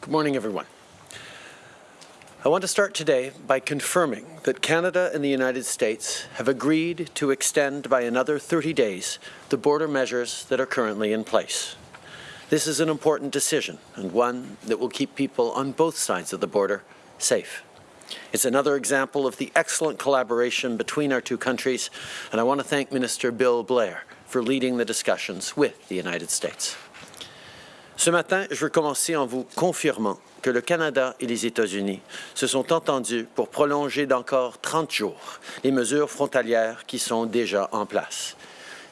Good morning, everyone. I want to start today by confirming that Canada and the United States have agreed to extend by another 30 days the border measures that are currently in place. This is an important decision and one that will keep people on both sides of the border safe. It's another example of the excellent collaboration between our two countries, and I want to thank Minister Bill Blair for leading the discussions with the United States. Ce matin, je veux commencer en vous confirmant que le Canada et les États-Unis se sont entendus pour prolonger d'encore 30 jours les mesures frontalières qui sont déjà en place.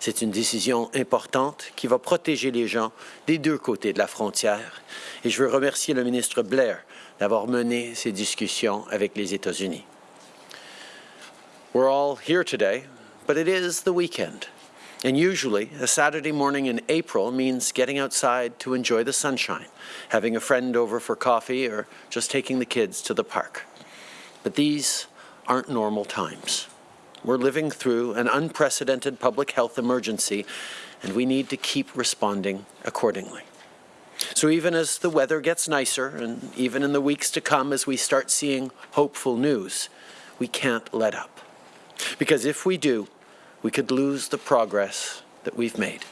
C'est une décision importante qui va protéger les gens des deux côtés de la frontière et je veux remercier le ministre Blair d'avoir mené ces discussions avec les États-Unis. We're all here today, but it is the weekend. And usually, a Saturday morning in April means getting outside to enjoy the sunshine, having a friend over for coffee, or just taking the kids to the park. But these aren't normal times. We're living through an unprecedented public health emergency, and we need to keep responding accordingly. So even as the weather gets nicer, and even in the weeks to come as we start seeing hopeful news, we can't let up. Because if we do, we could lose the progress that we've made.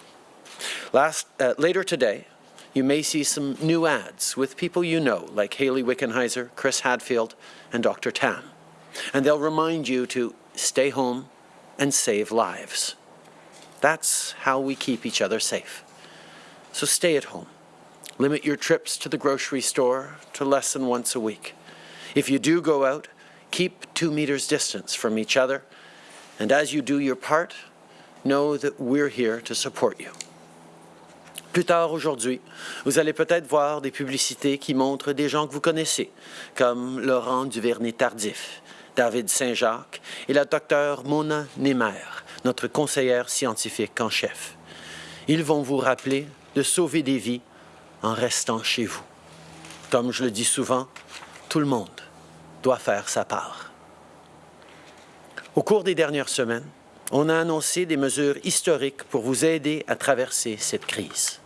Last, uh, later today, you may see some new ads with people you know, like Hayley Wickenheiser, Chris Hadfield, and Dr. Tam. And they'll remind you to stay home and save lives. That's how we keep each other safe. So stay at home. Limit your trips to the grocery store to less than once a week. If you do go out, keep two meters distance from each other. And as you do your part, know that we're here to support you. Plus tard aujourd'hui, vous allez peut-être voir des publicités qui montrent des gens que vous connaissez, comme Laurent Duvernay-Tardif, David Saint-Jacques et la docteure Mona Nemer, notre conseillère scientifique en chef. Ils vont vous rappeler de sauver des vies en restant chez vous. Comme je le dis souvent, tout le monde doit faire sa part. Au cours des dernières semaines, on a annoncé des mesures historiques pour vous aider à traverser cette crise.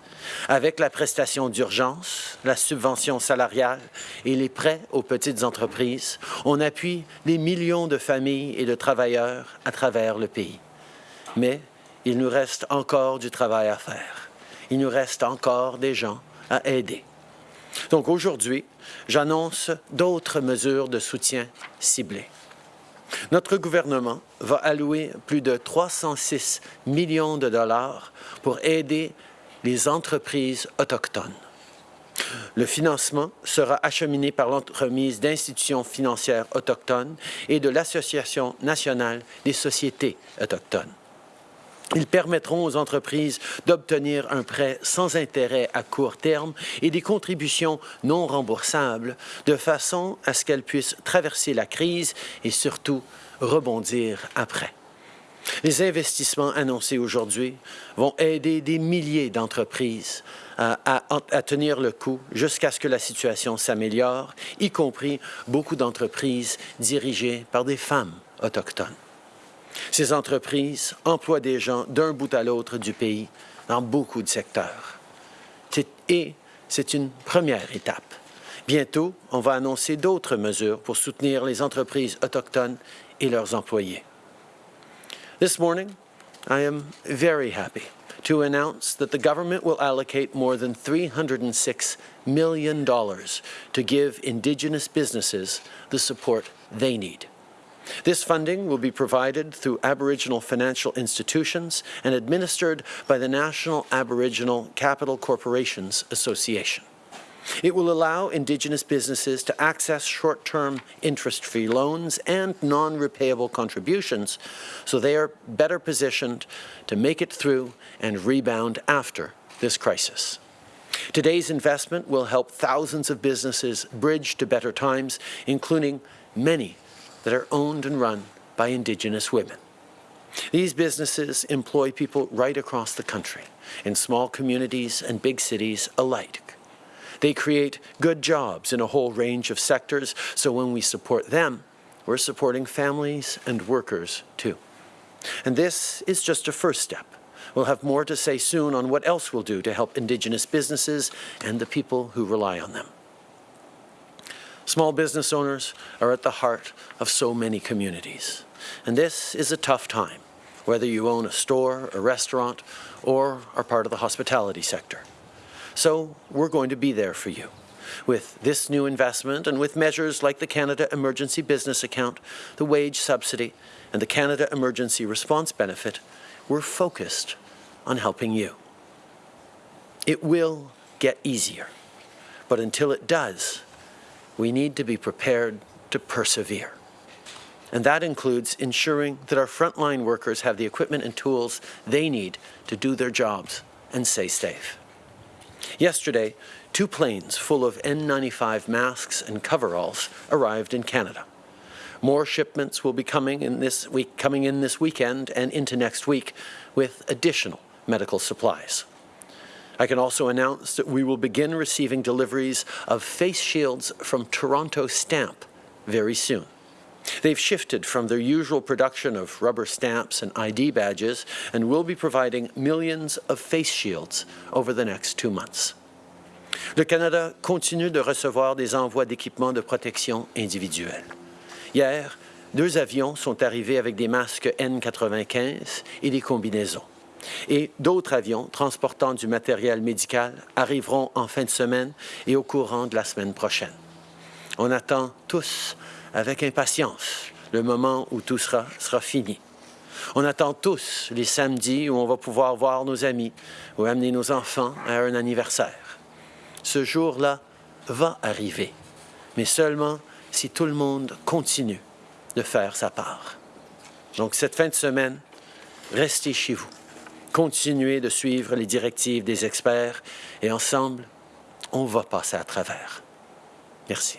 Avec la prestation d'urgence, la subvention salariale et les prêts aux petites entreprises, on appuie des millions de familles et de travailleurs à travers le pays. Mais il nous reste encore du travail à faire. Il nous reste encore des gens à aider. Donc aujourd'hui, j'annonce d'autres mesures de soutien ciblées. Notre gouvernement va allouer plus de 306 millions de dollars pour aider les entreprises autochtones. Le financement sera acheminé par l'entremise d'institutions financières autochtones et de l'Association nationale des sociétés autochtones. Ils permettront aux entreprises d'obtenir un prêt sans intérêt à court terme et des contributions non remboursables de façon à ce qu'elles puissent traverser la crise et surtout rebondir après. Les investissements annoncés aujourd'hui vont aider des milliers d'entreprises à, tenir le coup jusqu'à ce que la situation s'améliore, y compris beaucoup d'entreprises dirigées par des femmes autochtones. Ces entreprises emploient des gens d'un bout à l'autre du pays dans beaucoup de secteurs. Et c'est une première étape. Bientôt, on va annoncer d'autres mesures pour soutenir les entreprises autochtones et leurs employés. This morning, I am very happy to announce that the government will allocate more than $306 million to give Indigenous businesses the support they need. This funding will be provided through Aboriginal financial institutions and administered by the National Aboriginal Capital Corporations Association. It will allow Indigenous businesses to access short-term interest-free loans and non-repayable contributions so they are better positioned to make it through and rebound after this crisis. Today's investment will help thousands of businesses bridge to better times, including many that are owned and run by Indigenous women. These businesses employ people right across the country, in small communities and big cities alike. They create good jobs in a whole range of sectors, so when we support them, we're supporting families and workers too. And this is just a first step. We'll have more to say soon on what else we'll do to help Indigenous businesses and the people who rely on them. Small business owners are at the heart of so many communities. And this is a tough time, whether you own a store, a restaurant, or are part of the hospitality sector. So we're going to be there for you. With this new investment and with measures like the Canada Emergency Business Account, the wage subsidy, and the Canada Emergency Response Benefit, we're focused on helping you. It will get easier, but until it does, we need to be prepared to persevere. And that includes ensuring that our frontline workers have the equipment and tools they need to do their jobs and stay safe. Yesterday, two planes full of N95 masks and coveralls arrived in Canada. More shipments will be coming in this week, coming in this weekend and into next week with additional medical supplies. I can also announce that we will begin receiving deliveries of face shields from Toronto Stamp very soon. They've shifted from their usual production of rubber stamps and ID badges and will be providing millions of face shields over the next two months. Le Canada continue de recevoir des envois d'équipements de protection individuelle. Hier, deux avions sont arrivés avec des masques N95 et des combinaisons. Et d'autres avions transportant du matériel médical arriveront en fin de semaine et au courant de la semaine prochaine. On attend tous avec impatience le moment où tout sera, fini. On attend tous les samedis où on va pouvoir voir nos amis ou amener nos enfants à un anniversaire. Ce jour-là va arriver, mais seulement si tout le monde continue de faire sa part. Donc cette fin de semaine, restez chez vous. Continuez de suivre les directives des experts et ensemble, on va passer à travers. Merci.